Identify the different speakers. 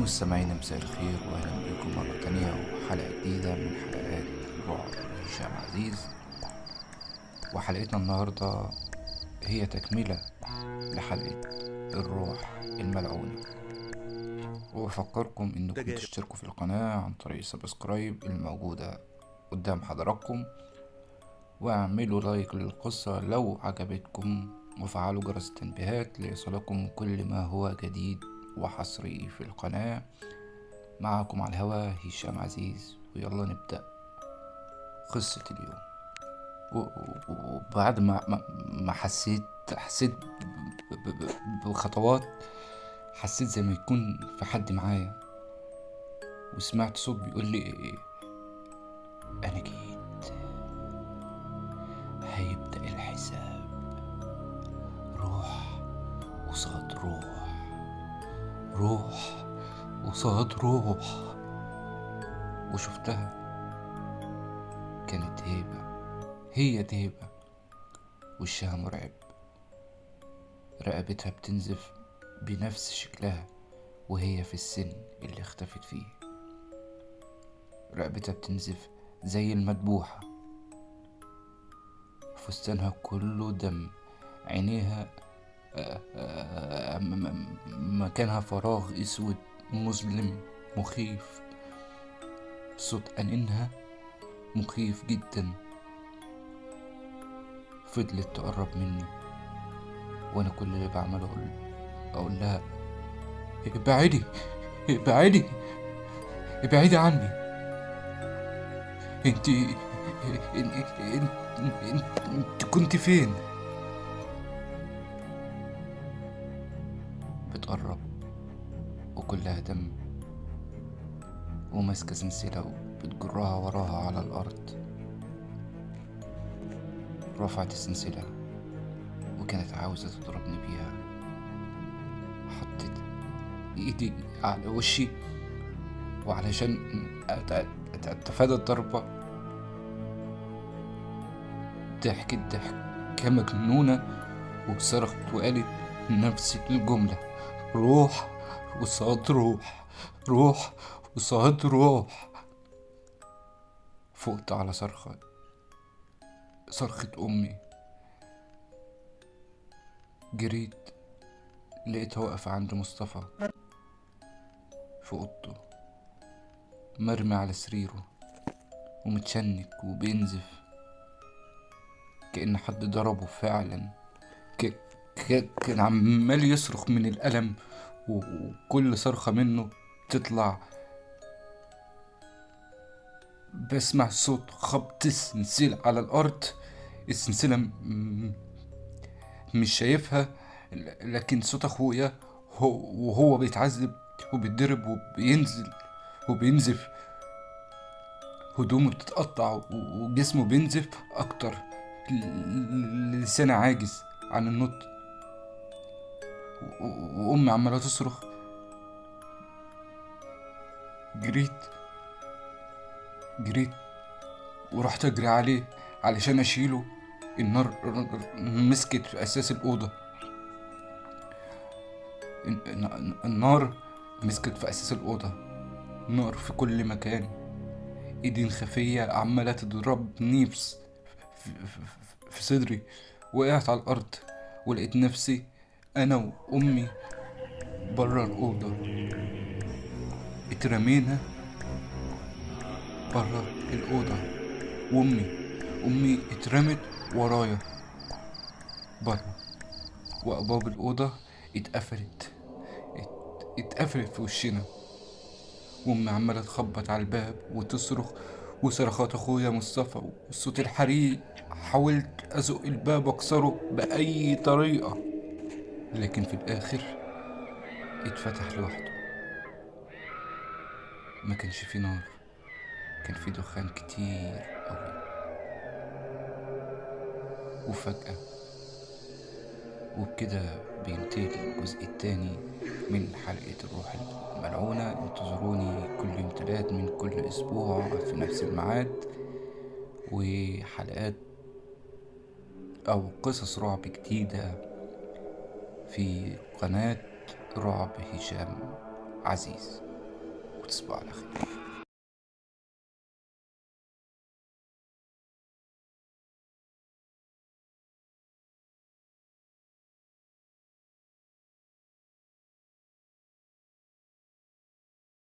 Speaker 1: مستمعينا مساء الخير وأهلا بكم مرة تانية وحلقة جديدة من حلقات رعب هشام عزيز. وحلقتنا النهاردة هي تكملة لحلقة الروح الملعونة. وبفكركم إنكم تشتركوا في القناة عن طريق ال subscribe الموجودة قدام حضراتكم. واعملوا like للقصة لو عجبتكم وفعلوا جرس التنبيهات ليصلكم كل ما هو جديد. وحصري في القناة. معكم على الهوا هشام عزيز. ويلا نبدأ قصة اليوم. وبعد ما ما- حسيت حسيت بخطوات حسيت زي ما يكون في حد معايا. وسمعت صوت بيقول لي أنا جيت. هيبدأ الحساب. روح قصاد روح. روح قصاد روح. وشفتها. كانت هيبة. هي دهيبة وشها مرعب. رقبتها بتنزف بنفس شكلها وهي في السن اللي اختفت فيه. رقبتها بتنزف زي المدبوحة فستانها كله دم. عينيها مكانها فراغ أسود مظلم مخيف. صوت أنينها مخيف جدا. فضلت تقرب مني وأنا كل اللي بعمله أقول أقول لها ابعدي ابعدي ابعدي عني. انت انت, انت, انت, كنت فين؟ بتقرب وكلها دم وماسكة سلسلة وبتجرها وراها على الأرض. رفعت السلسلة وكانت عاوزة تضربني بيها. حطيت إيدي على وشي وعلشان أت- أت- أتفادى الضربة. ضحكت ضحكة مجنونة وصرخت وقالت نفس الجملة روح وصاد روح روح وصاد روح. فقت على صرخة صرخة أمي. جريت لقيتها واقفة عند مصطفى. في أوضته مرمي على سريره ومتشنك وبينزف. كأن حد ضربه فعلا. كان عمال يصرخ من الألم. وكل صرخة منه تطلع بسمع صوت خبط السلسلة على الأرض. م- مش شايفها لكن صوت أخويا هو وهو بيتعذب وبيتضرب وبينزل وبينزف هدومه بتتقطع وجسمه بينزف أكتر لسانه عاجز عن النطق وأمي عمالة تصرخ. جريت. جريت. ورحت أجري عليه علشان أشيله. النار مسكت في أساس الأوضة. الن- الن- النار مسكت في أساس الأوضة. نار في كل مكان. ايدين خفية عمالة تضربني في صدري. وقعت على الأرض. ولقيت نفسي أنا وأمي برا الأوضة. اترمينا برا الأوضة. وأمي أمي اترمت ورايا. برا وأبواب الأوضة اتقفلت. ات- اتقفلت في وشنا. وأمي عمالة تخبط على الباب وتصرخ وصرخات أخويا مصطفى والصوت الحريق. حاولت أزق الباب وأكسره بأي طريقة. لكن في الآخر اتفتح لوحده. ما كانش فيه نار كان فيه دخان كتير أوي وفجأة وبكده بينتهي الجزء التاني من حلقة الروح الملعونة. انتظروني كل يوم تلات من كل أسبوع في نفس الميعاد وحلقات أو قصص رعب جديدة في قناة رعب هشام عزيز. وتصبحوا على خير.